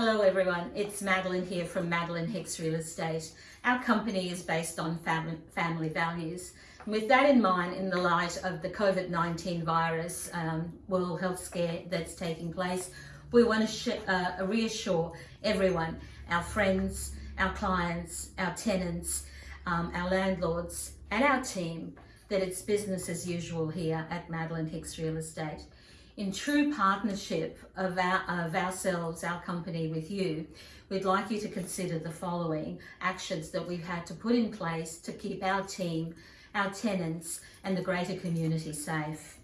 Hello everyone, it's Madeline here from Madeline Hicks Real Estate. Our company is based on fam family values. With that in mind, in the light of the COVID-19 virus um, world health scare that's taking place, we want to uh, reassure everyone, our friends, our clients, our tenants, um, our landlords and our team that it's business as usual here at Madeline Hicks Real Estate in true partnership of, our, of ourselves, our company with you, we'd like you to consider the following actions that we've had to put in place to keep our team, our tenants and the greater community safe.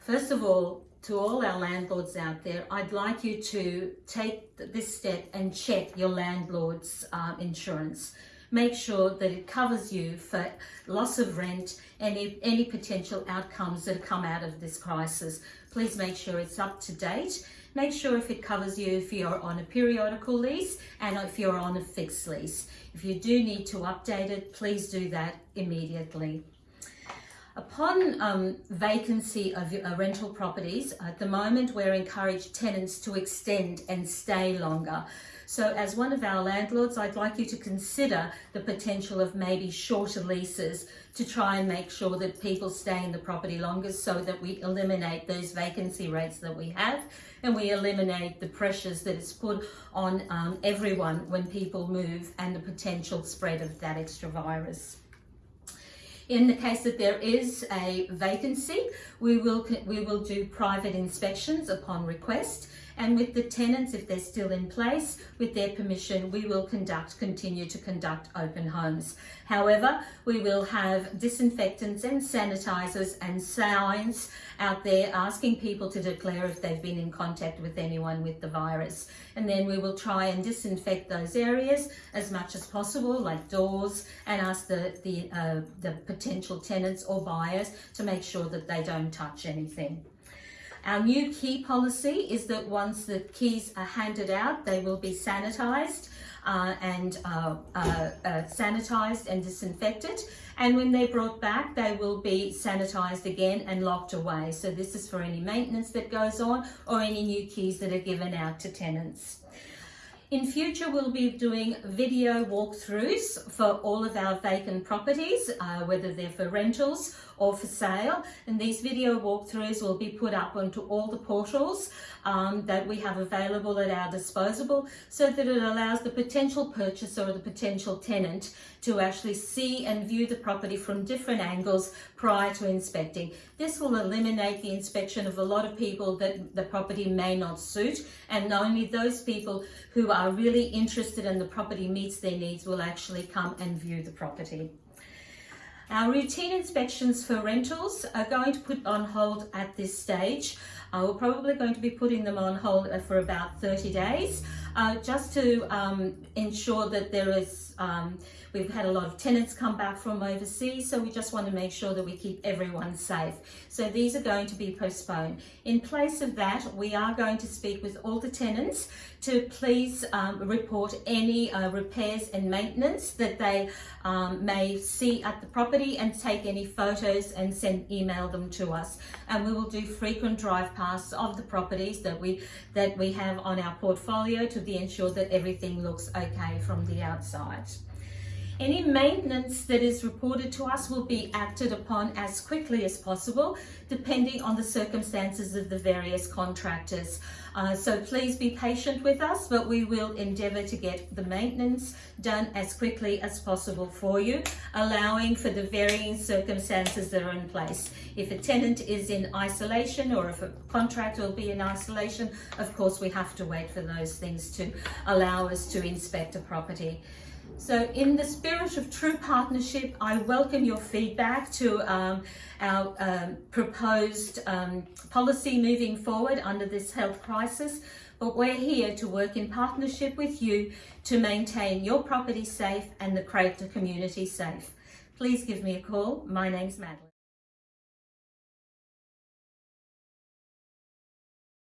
First of all, to all our landlords out there, I'd like you to take this step and check your landlord's uh, insurance make sure that it covers you for loss of rent, any, any potential outcomes that come out of this crisis. Please make sure it's up to date. Make sure if it covers you if you're on a periodical lease and if you're on a fixed lease. If you do need to update it, please do that immediately. Upon um, vacancy of uh, rental properties, at the moment we're encouraged tenants to extend and stay longer. So as one of our landlords, I'd like you to consider the potential of maybe shorter leases to try and make sure that people stay in the property longer so that we eliminate those vacancy rates that we have and we eliminate the pressures that is put on um, everyone when people move and the potential spread of that extra virus. In the case that there is a vacancy, we will, we will do private inspections upon request and with the tenants, if they're still in place, with their permission, we will conduct, continue to conduct open homes. However, we will have disinfectants and sanitizers and signs out there asking people to declare if they've been in contact with anyone with the virus. And then we will try and disinfect those areas as much as possible, like doors, and ask the, the, uh, the potential tenants or buyers to make sure that they don't touch anything. Our new key policy is that once the keys are handed out, they will be sanitised uh, and uh, uh, uh, sanitised and disinfected. And when they're brought back, they will be sanitised again and locked away. So this is for any maintenance that goes on or any new keys that are given out to tenants. In future, we'll be doing video walkthroughs for all of our vacant properties, uh, whether they're for rentals or for sale. And these video walkthroughs will be put up onto all the portals um, that we have available at our disposal so that it allows the potential purchaser or the potential tenant to actually see and view the property from different angles prior to inspecting. This will eliminate the inspection of a lot of people that the property may not suit and only those people who are really interested in the property meets their needs will actually come and view the property. Our routine inspections for rentals are going to put on hold at this stage. Uh, we're probably going to be putting them on hold for about 30 days uh, just to um, ensure that there is, um, we've had a lot of tenants come back from overseas, so we just want to make sure that we keep everyone safe. So these are going to be postponed. In place of that, we are going to speak with all the tenants to please um, report any uh, repairs and maintenance that they um, may see at the property and take any photos and send email them to us. And we will do frequent drive of the properties that we that we have on our portfolio to be ensure that everything looks okay from the outside. Any maintenance that is reported to us will be acted upon as quickly as possible, depending on the circumstances of the various contractors. Uh, so please be patient with us, but we will endeavour to get the maintenance done as quickly as possible for you, allowing for the varying circumstances that are in place. If a tenant is in isolation or if a contractor will be in isolation, of course we have to wait for those things to allow us to inspect a property. So in the spirit of true partnership, I welcome your feedback to um, our um, proposed um, policy moving forward under this health crisis. But we're here to work in partnership with you to maintain your property safe and the Crater community safe. Please give me a call. My name's Madeline.